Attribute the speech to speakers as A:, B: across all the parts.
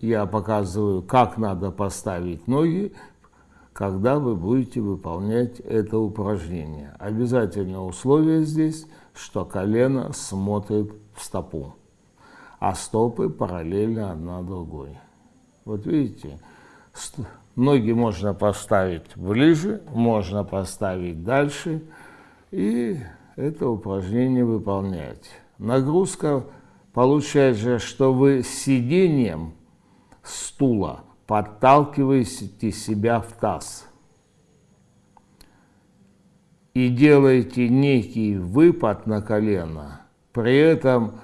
A: я показываю, как надо поставить ноги, когда вы будете выполнять это упражнение. Обязательное условие здесь, что колено смотрит в стопу, а стопы параллельно одна другой. Вот видите, ноги можно поставить ближе, можно поставить дальше, и это упражнение выполнять. Нагрузка получается, что вы сидением стула подталкиваете себя в таз и делаете некий выпад на колено, при этом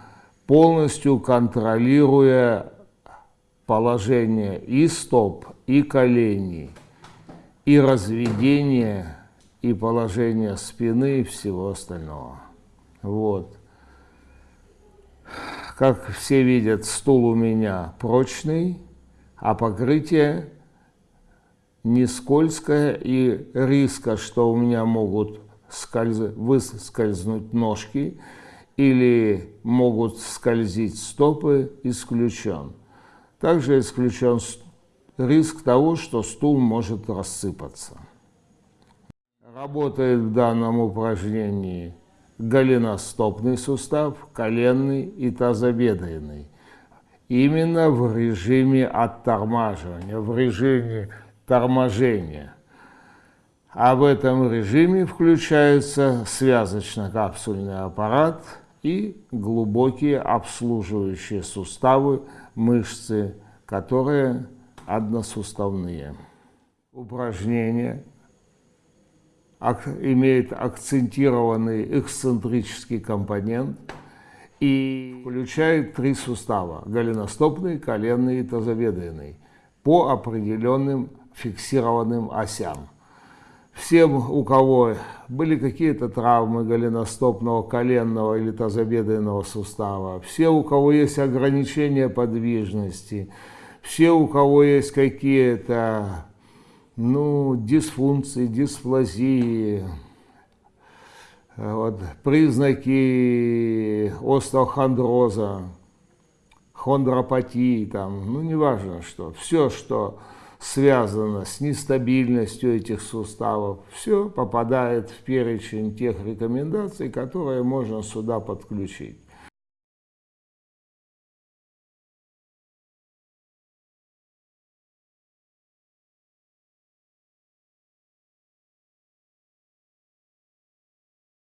A: полностью контролируя положение и стоп, и коленей, и разведение, и положение спины и всего остального. Вот. Как все видят, стул у меня прочный, а покрытие не скользкое и риска, что у меня могут скольз... выскользнуть ножки или могут скользить стопы, исключен. Также исключен риск того, что стул может рассыпаться. Работает в данном упражнении голеностопный сустав, коленный и тазобедренный. Именно в режиме оттормаживания, в режиме торможения. А в этом режиме включается связочно-капсульный аппарат и глубокие обслуживающие суставы, мышцы, которые односуставные. Упражнение имеет акцентированный эксцентрический компонент и включает три сустава – голеностопный, коленный и тазобедренный по определенным фиксированным осям. Всем, у кого были какие-то травмы голеностопного, коленного или тазобедренного сустава, все, у кого есть ограничения подвижности, все, у кого есть какие-то ну, дисфункции, дисплазии, вот, признаки остеохондроза, хондропатии, там, ну, неважно что, все, что связано с нестабильностью этих суставов, все попадает в перечень тех рекомендаций, которые можно сюда подключить.